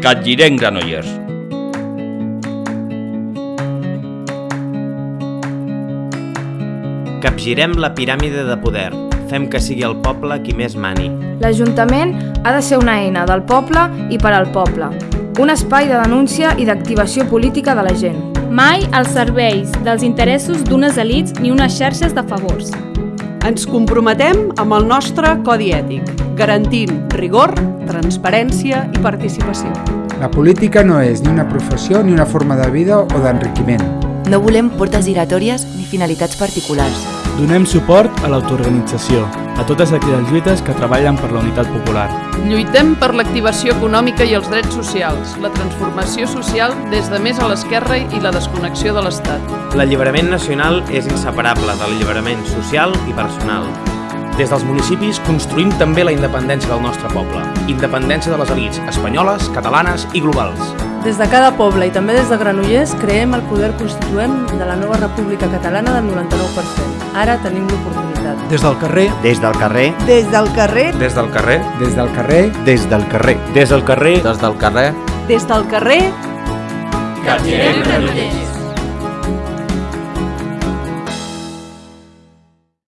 Capgirem Granollers. Capgirem la piràmide de poder. Fem que sigui el poble qui més mani. L'Ajuntament ha de ser una eina del poble i per al poble. Un espai de denúncia i d'activació política de la gent. Mai als serveis dels interessos d'unes elits ni unes xarxes de favors. Ens comprometem amb el nostre codi ètic, garantint rigor, transparència i participació. La política no és ni una professió ni una forma de vida o d'enriquiment. No volem portes giratòries ni finalitats particulars. Donem suport a l'autoorganització, a totes aquelles lluites que treballen per la unitat popular. Lluitem per l'activació econòmica i els drets socials, la transformació social des de més a l'esquerra i la desconnexió de l'Estat. L'alliberament nacional és inseparable de l'alliberament social i personal. Des dels municipis construïm també la independència del nostre poble. Independència de les elites espanyoles, catalanes i globals. Des de cada poble i també des de Granollers creem el poder constituent de la nova República Catalana del 99%. Ara tenim l'oportunitat. Des del carrer, Des del carrer, Des del carrer, Des del carrer, Des del carrer, des del carrer. Des del carrer, des del carrer, Des del carrer, Capgirem Granollers.